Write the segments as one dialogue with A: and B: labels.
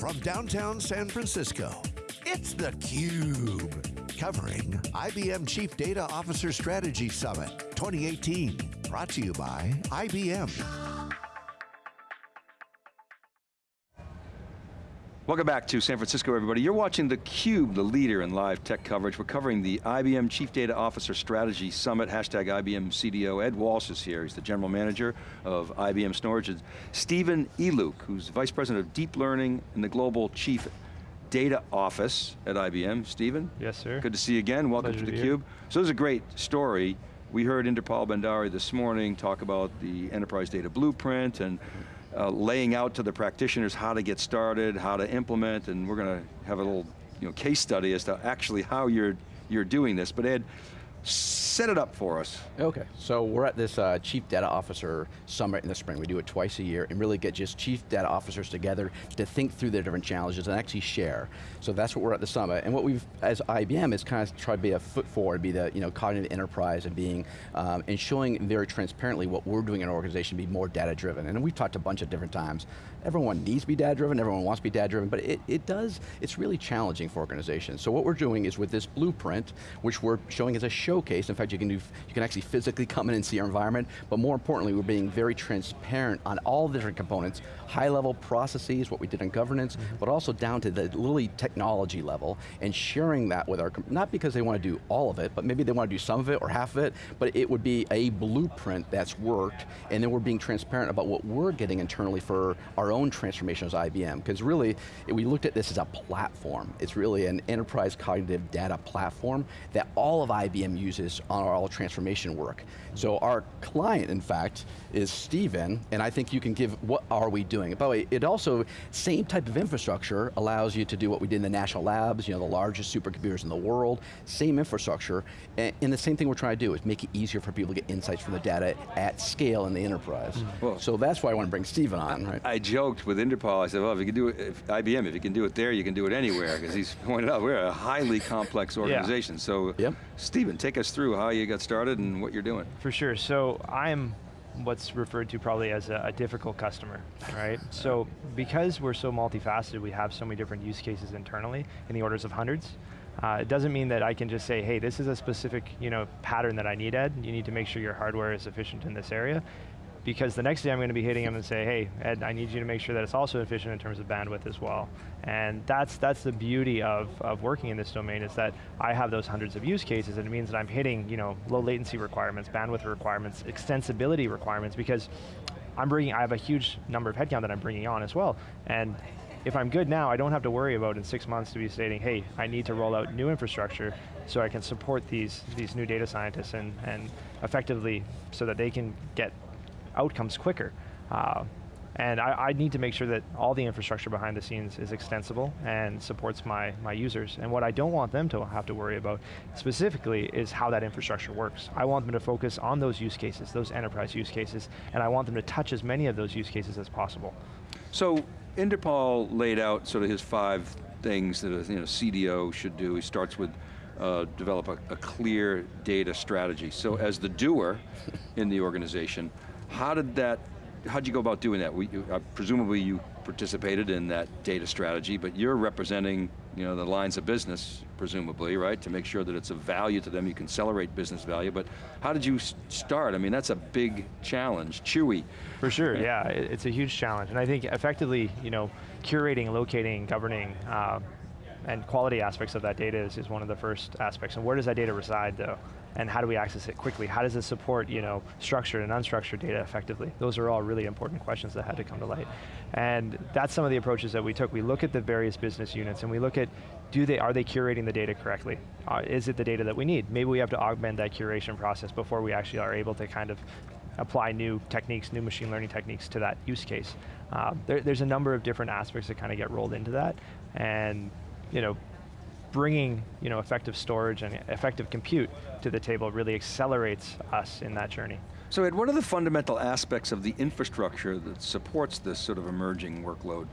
A: from downtown San Francisco, it's theCUBE. Covering IBM Chief Data Officer Strategy Summit 2018. Brought to you by IBM.
B: Welcome back to San Francisco, everybody. You're watching theCUBE, the leader in live tech coverage. We're covering the IBM Chief Data Officer Strategy Summit, hashtag IBM CDO. Ed Walsh is here, he's the General Manager of IBM Storage. Stephen Eliuk, who's Vice President of Deep Learning and the Global Chief Data Office at IBM. Stephen?
C: Yes, sir.
B: Good to see you again, welcome
C: Pleasure
B: to theCUBE. So this is a great story. We heard Inderpal Bhandari this morning talk about the Enterprise Data Blueprint and uh, laying out to the practitioners how to get started, how to implement, and we're going to have a little you know, case study as to actually how you're, you're doing this. But Ed, set it up for us.
D: Okay, so we're at this uh, Chief Data Officer Summit in the spring. We do it twice a year and really get just Chief Data Officers together to think through their different challenges and actually share. So that's what we're at the summit. And what we've, as IBM, is kind of try to be a foot forward, be the you know, cognitive enterprise and being, um, and showing very transparently what we're doing in our organization, to be more data driven. And we've talked a bunch of different times. Everyone needs to be data driven, everyone wants to be data driven, but it, it does, it's really challenging for organizations. So what we're doing is with this blueprint, which we're showing as a showcase, in fact you can do, you can actually physically come in and see our environment, but more importantly, we're being very transparent on all the different components, high level processes, what we did in governance, mm -hmm. but also down to the literally technology level, and sharing that with our, not because they want to do all of it, but maybe they want to do some of it or half of it, but it would be a blueprint that's worked, and then we're being transparent about what we're getting internally for our own transformation as IBM, because really, we looked at this as a platform. It's really an enterprise cognitive data platform that all of IBM uses on our all transformation work. So our client, in fact, is Stephen, and I think you can give, what are we doing? By the way, it also, same type of infrastructure allows you to do what we did in the national labs, you know, the largest supercomputers in the world, same infrastructure, and, and the same thing we're trying to do is make it easier for people to get insights from the data at scale in the enterprise. Mm -hmm. well, so that's why I want to bring Stephen on, right?
B: I, I joked with Inderpal, I said, well, if you can do it, if IBM, if you can do it there, you can do it anywhere, because he's pointed out, we're a highly complex organization. Yeah. So, yep. Stephen, take us through how you got started and what you're doing.
C: For sure, so I'm what's referred to probably as a, a difficult customer, right? so because we're so multifaceted, we have so many different use cases internally in the orders of hundreds, uh, it doesn't mean that I can just say, hey, this is a specific you know, pattern that I need, Ed. You need to make sure your hardware is efficient in this area because the next day I'm going to be hitting them and say, hey, Ed, I need you to make sure that it's also efficient in terms of bandwidth as well. And that's, that's the beauty of, of working in this domain is that I have those hundreds of use cases and it means that I'm hitting you know, low latency requirements, bandwidth requirements, extensibility requirements because I'm bringing, I have a huge number of headcount that I'm bringing on as well. And if I'm good now, I don't have to worry about in six months to be stating, hey, I need to roll out new infrastructure so I can support these, these new data scientists and, and effectively so that they can get outcomes quicker. Uh, and I, I, need to make sure that all the infrastructure behind the scenes is extensible and supports my, my users. And what I don't want them to have to worry about specifically is how that infrastructure works. I want them to focus on those use cases, those enterprise use cases, and I want them to touch as many of those use cases as possible.
B: So, Inderpal laid out sort of his five things that a you know, CDO should do. He starts with uh, develop a, a clear data strategy. So as the doer in the organization, how did that, how'd you go about doing that? We, uh, presumably you participated in that data strategy, but you're representing you know, the lines of business, presumably, right? To make sure that it's of value to them, you can accelerate business value, but how did you start? I mean, that's a big challenge, chewy.
C: For sure, yeah, it's a huge challenge. And I think effectively, you know, curating, locating, governing, uh, and quality aspects of that data is, is one of the first aspects. And where does that data reside though? and how do we access it quickly? How does it support you know, structured and unstructured data effectively? Those are all really important questions that had to come to light. And that's some of the approaches that we took. We look at the various business units and we look at, do they, are they curating the data correctly? Uh, is it the data that we need? Maybe we have to augment that curation process before we actually are able to kind of apply new techniques, new machine learning techniques to that use case. Uh, there, there's a number of different aspects that kind of get rolled into that. And you know, bringing you know, effective storage and effective compute to the table really accelerates us in that journey.
B: So Ed, what are the fundamental aspects of the infrastructure that supports this sort of emerging workload?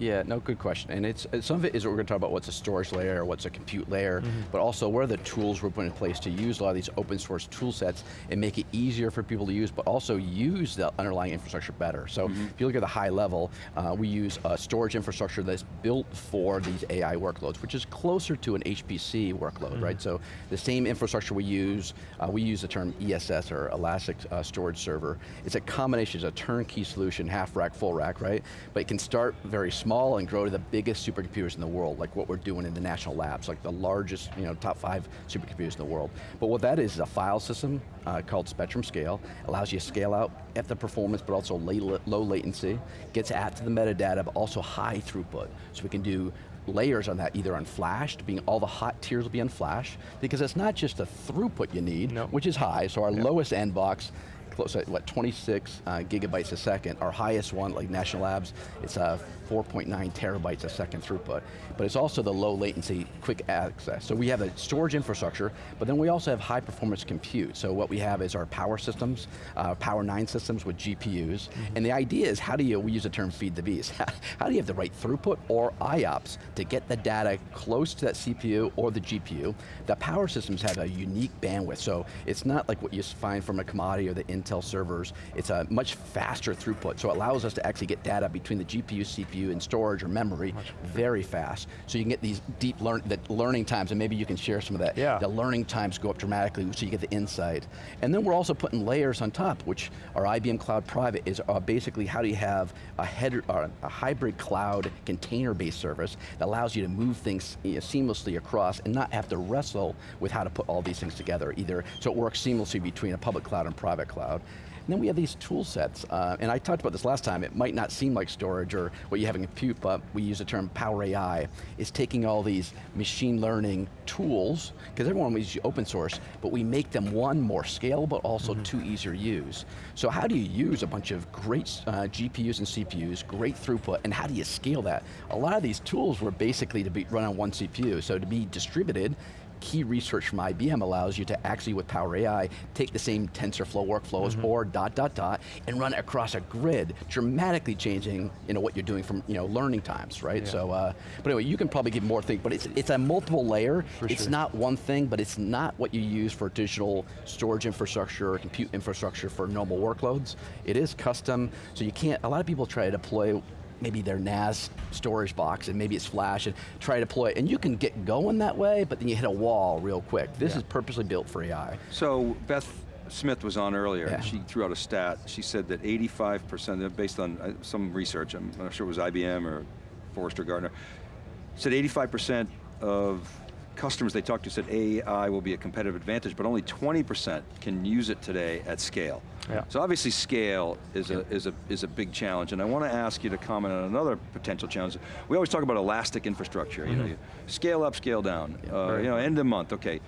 D: Yeah, no, good question. And it's, some of it is what we're going to talk about what's a storage layer, what's a compute layer,
C: Mm-hmm.
D: but also what are the tools we're putting in place to use a lot of these open source tool sets and make it easier for people to use, but also use the underlying infrastructure better. So
C: Mm-hmm.
D: if you look at the high level, uh, we use a storage infrastructure that's built for these AI workloads, which is closer to an HPC workload, right?
C: Mm-hmm.
D: So the same infrastructure we use, uh, we use the term ESS or Elastic uh, Storage Server. It's a combination, it's a turnkey solution, half rack, full rack, right? But it can start very small and grow to the biggest supercomputers in the world, like what we're doing in the national labs, like the largest, you know, top five supercomputers in the world. But what that is is a file system uh, called Spectrum Scale, allows you to scale out at the performance, but also low, latency, gets at to the metadata, but also high throughput. So we can do layers on that, either on flash, being all the hot tiers will be on flash, because it's not just the throughput you need,
C: Nope.
D: which is high, so our lowest end box, close at what, 26 uh, gigabytes a second. Our highest one, like National Labs, it's uh, 4.9 terabytes a second throughput. But it's also the low latency, quick access. So we have a storage infrastructure, but then we also have high performance compute. So what we have is our power systems, uh, Power 9 systems with GPUs. And the idea is how do you, we use the term feed the beast, how do you have the right throughput or IOPS to get the data close to that CPU or the GPU? The power systems have a unique bandwidth, so it's not like what you find from a commodity or the Intel servers. It's a much faster throughput, so it allows us to actually get data between the GPU, CPU, and storage or memory very fast. So you can get these deep learn the learning times, and maybe you can share some of that.
C: Yeah.
D: The learning times go up dramatically, so you get the insight. And then we're also putting layers on top, which our IBM Cloud Private is uh, basically how do you have a header, or a hybrid cloud container-based service that allows you to move things you know, seamlessly across and not have to wrestle with how to put all these things together either, so it works seamlessly between a public cloud and private cloud. And then we have these tool sets, uh, and I talked about this last time, it might not seem like storage or what you have in compute, but we use the term Power AI. is taking all these machine learning tools, because everyone uses open source, but we make them one, more scalable, but also two, easier to use. So how do you use a bunch of great uh, GPUs and CPUs, great throughput, and how do you scale that? A lot of these tools were basically to be run on one CPU, so to be distributed, key research from IBM allows you to actually, with Power AI, take the same TensorFlow workflows or dot, dot, dot, and run it across a grid, dramatically changing you know, what you're doing from you know, learning times, right?
C: Yeah.
D: So, uh, but anyway, you can probably give more things, but it's, it's a multiple layer.
C: For
D: it's
C: sure.
D: not one thing, but it's not what you use for digital storage infrastructure or compute infrastructure for normal workloads. It is custom, so you can't, a lot of people try to deploy maybe their NAS storage box and maybe it's flash and try to deploy it. And you can get going that way, but then you hit a wall real quick. This
C: Yeah.
D: is purposely built for AI.
B: So Beth Smith was on earlier,
D: Yeah.
B: she threw out a stat. She said that 85%, based on uh, some research, I'm not sure it was IBM or Forrester Gartner, said 85% of customers they talked to said AI will be a competitive advantage, but only 20% can use it today at scale.
C: Yeah.
B: So obviously scale is a, is, a, is a big challenge, and I want to ask you to comment on another potential challenge. We always talk about elastic infrastructure, you know, you scale up, scale down, uh,
C: right.
B: you know, end of month, okay.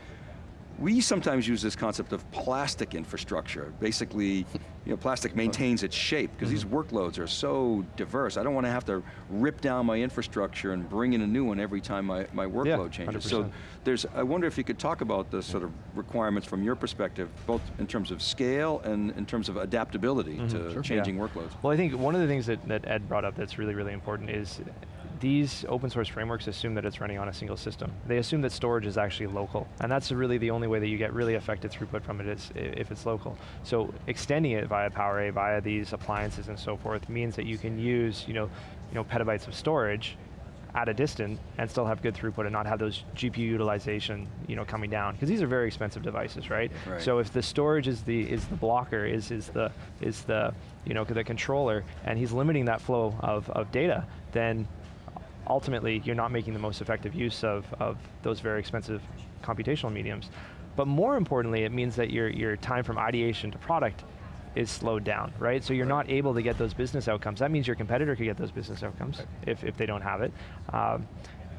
B: We sometimes use this concept of plastic infrastructure. Basically, you know, plastic maintains its shape because these mm-hmm. workloads are so diverse. I don't want to have to rip down my infrastructure and bring in a new one every time my, my workload changes. So
C: 100%.
B: there's, I wonder if you could talk about the sort of requirements from your perspective, both in terms of scale and in terms of adaptability mm-hmm. to changing workloads.
C: Well, I think one of the things that, that Ed brought up that's really, really important is these open source frameworks assume that it's running on a single system. They assume that storage is actually local, and that's really the only way that you get really effective throughput from it is if it's local. So extending it via Power AI, via these appliances and so forth, means that you can use, you know, you know, petabytes of storage at a distance and still have good throughput and not have those GPU utilization, you know, coming down. Because these are very expensive devices, right?
B: Right.
C: So if the storage is the is the blocker, is is the is the you know the controller, and he's limiting that flow of, of data, then ultimately you're not making the most effective use of, of those very expensive computational mediums. But more importantly, it means that your, your time from ideation to product is slowed down, right? So you're not able to get those business outcomes. That means your competitor could get those business outcomes if, if they don't have it. Um,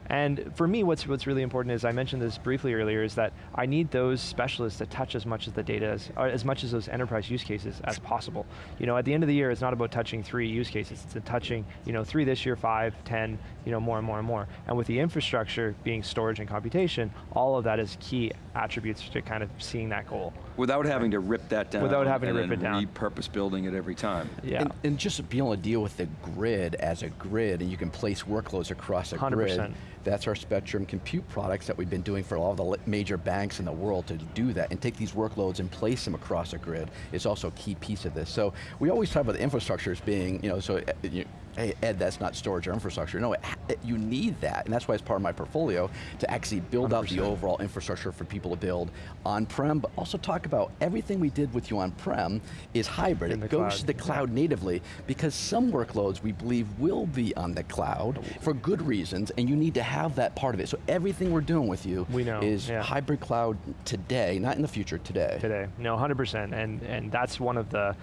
C: and for me, what's, what's really important is, I mentioned this briefly earlier, is that I need those specialists to touch as much as the data, as, or as much as those enterprise use cases as possible. You know, at the end of the year, it's not about touching three use cases, it's touching, you know, three this year, five, ten, you know, more and more and more. And with the infrastructure being storage and computation, all of that is key attributes to kind of seeing that goal.
B: Without having to rip that down.
C: Without having to rip it down.
B: repurpose building it every time.
C: Yeah.
D: And, and just being able to deal with the grid as a grid, and you can place workloads across a
C: 100%.
D: grid. That's our Spectrum compute products that we've been doing for all the major banks in the world to do that and take these workloads and place them across a grid is also a key piece of this. So we always talk about the infrastructure as being, you know, so uh, you, hey Ed, that's not storage or infrastructure. No, it, it- you need that, and that's why it's part of my portfolio to actually build out the
C: 100%.
D: overall infrastructure for people to build on-prem, but also talk about everything we did with you on-prem is hybrid. It goes
C: cloud,
D: to the cloud natively because some workloads we believe will be on the cloud for good reasons and you need to have that part of it. So everything we're doing with you
C: We know,
D: is
C: yeah.
D: hybrid cloud today, not in the future, today.
C: today. No, 100%, and and that's one of the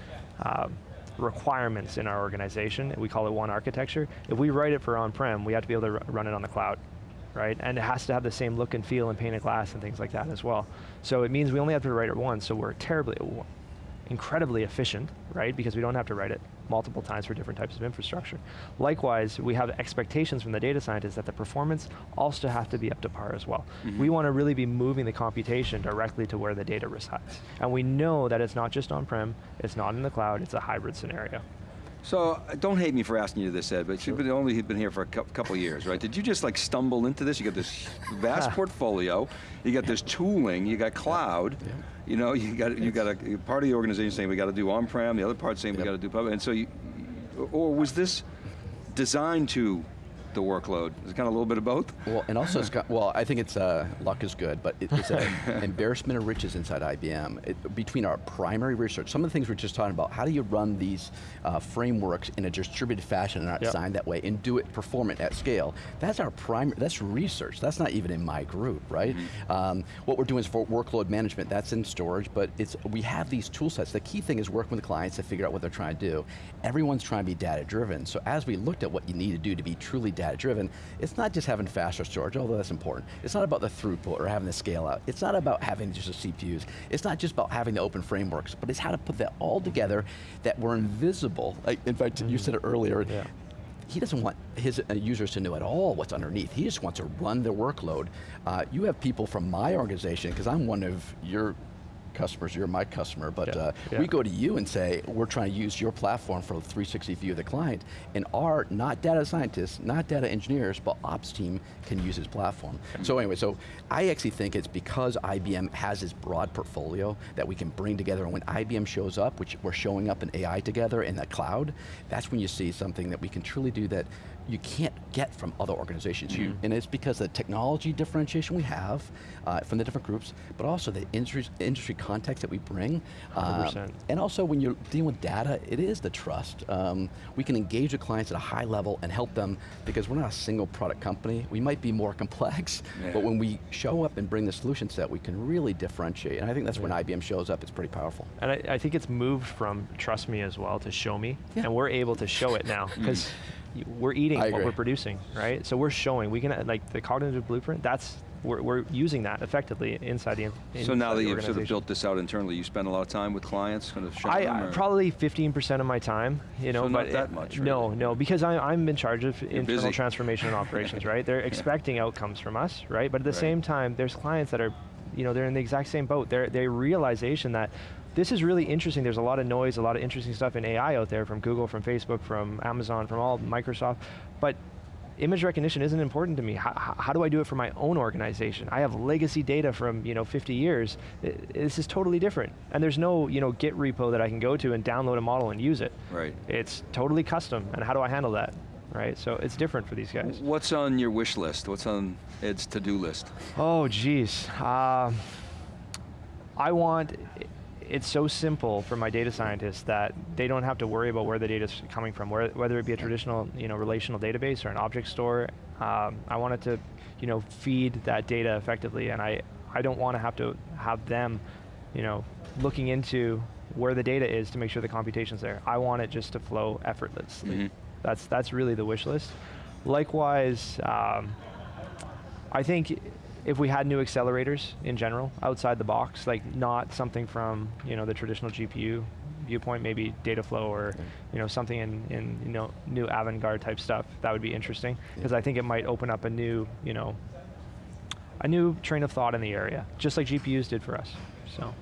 C: um, requirements in our organization. We call it one architecture. If we write it for on-prem, we have to be able to run it on the cloud, right? And it has to have the same look and feel and pane of glass and things like that as well. So it means we only have to write it once, so we're terribly, incredibly efficient, right? Because we don't have to write it multiple times for different types of infrastructure. Likewise, we have expectations from the data scientists that the performance also have to be up to par as well. Mm-hmm. We want to really be moving the computation directly to where the data resides. And we know that it's not just on-prem, it's not in the cloud, it's a hybrid scenario.
B: So, uh, don't hate me for asking you this, Ed, but you've been only been here for a couple years, right? Did you just like stumble into this? You got this vast portfolio, you got this tooling, you got cloud, you know, you got you got a part of the organization saying we got to do on-prem, the other part saying we got to do public, and so you, or was this designed to the workload? Is it kind of a little bit of both?
D: Well, and also, it's got, well, I think it's uh, luck is good, but it, it's an embarrassment of riches inside IBM. It, between our primary research, some of the things we're just talking about, how do you run these uh, frameworks in a distributed fashion and not
C: Yep.
D: designed that way, and do it, performant at scale? That's our primary, that's research. That's not even in my group, right? Um, what we're doing is for workload management, that's in storage, but it's we have these tool sets. The key thing is working with clients to figure out what they're trying to do. Everyone's trying to be data driven, so as we looked at what you need to do to be truly data driven, it's not just having faster storage, although that's important. It's not about the throughput or having the scale out. It's not about having just the CPUs. It's not just about having the open frameworks, but it's how to put that all together that we're invisible. Like, in fact, you said it earlier,
C: Yeah.
D: he doesn't want his uh, users to know at all what's underneath. He just wants to run their workload. Uh, you have people from my organization, because I'm one of your customers, you're my customer, but
C: Yeah,
D: uh,
C: yeah.
D: we go to you and say, we're trying to use your platform for the 360 view of the client, and our, not data scientists, not data engineers, but ops team can use his platform. So anyway, so I actually think it's because IBM has this broad portfolio that we can bring together, and when IBM shows up, which we're showing up in AI together in the cloud, that's when you see something that we can truly do that you can't get from other organizations. You, and it's because the technology differentiation we have uh, from the different groups, but also the industry, industry context that we bring. Uh,
C: 100%.
D: and also when you're dealing with data, it is the trust. Um, we can engage with clients at a high level and help them because we're not a single product company. We might be more complex,
B: Yeah.
D: but when we show up and bring the solution set, we can really differentiate. And I think that's when IBM shows up, it's pretty powerful.
C: And I, I think it's moved from trust me as well to show me,
D: Yeah.
C: and we're able to show it now because we're eating what we're producing, right? So we're showing. We can like the cognitive blueprint. That's we're, we're using that effectively inside the.
B: So now that you've sort of built this out internally, you spend a lot of time with clients, kind of showing
C: I, probably 15% of my time, you know,
B: So not
C: but
B: that
C: it-
B: much,
C: No, no, because I, I'm in charge of internal
B: busy.
C: transformation and operations, right? They're expecting outcomes from us, right? But at the
B: Right.
C: same time, there's clients that are, you know, they're in the exact same boat. They're they realization that this is really interesting. There's a lot of noise, a lot of interesting stuff in AI out there from Google, from Facebook, from Amazon, from all Microsoft, but image recognition isn't important to me. How, how- do I do it for my own organization? I have legacy data from you know 50 years. I- this is totally different. And there's no you know Git repo that I can go to and download a model and use it.
B: Right.
C: It's totally custom. And how do I handle that? Right. So it's different for these guys.
B: What's on your wish list? What's on Ed's to-do list?
C: Oh, geez. Um, I want, it's so simple for my data scientists that they don't have to worry about where the data is coming from, where, whether it be a traditional you know, relational database or an object store. Um, I want it to you know, feed that data effectively, and I, I don't want to have to have them you know, looking into where the data is to make sure the computation's there. I want it just to flow effortlessly.
B: Mhm.
C: That's, that's really the wish list. Likewise, um, I think if we had new accelerators in general, outside the box, like not something from you know the traditional GPU viewpoint, maybe Dataflow or you know something in, in you know new avant-garde type stuff, that would be interesting. Because I think it might open up a new you know a new train of thought in the area, just like GPUs did for us. So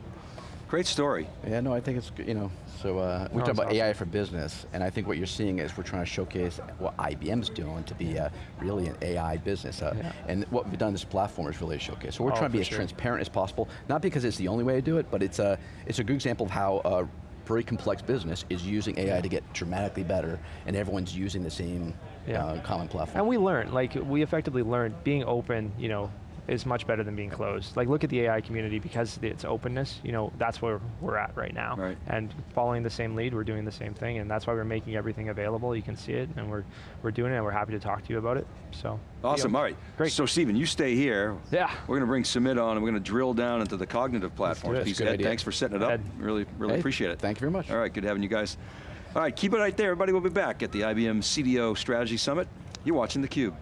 B: Great story.
D: Yeah, no, I think it's, you know, so uh, we
C: No,
D: talk about
C: awesome.
D: AI for business, and I think what you're seeing is we're trying to showcase what IBM's doing to be uh, really an AI business. Uh,
C: Yeah.
D: And what we've done in this platform is really a showcase. So we're
C: Oh,
D: trying to be as
C: sure.
D: transparent as possible, not because it's the only way to do it, but it's a, it's a good example of how a very complex business is using AI to get dramatically better, and everyone's using the same
C: Yeah.
D: uh, common platform.
C: And we learned, like we effectively learned being open, you know, is much better than being closed. Like look at the AI community because it's openness, you know, that's where we're at right now.
B: Right.
C: And following the same lead, we're doing the same thing and that's why we're making everything available. You can see it and we're we're doing it and we're happy to talk to you about it. So
B: Awesome, all right.
C: Great.
B: So Stephen, you stay here.
C: Yeah.
B: We're going to bring Sumit on and we're going to drill down into the cognitive platforms
C: it.
B: piece.
D: Good
B: Ed,
D: idea.
B: thanks for setting it up.
C: Ed.
B: Really, really
D: Hey,
B: appreciate it.
D: Thank you very much.
B: All right, good having you guys. All right, keep it right there. Everybody, we'll be back at the IBM CDO Strategy Summit. You're watching theCUBE.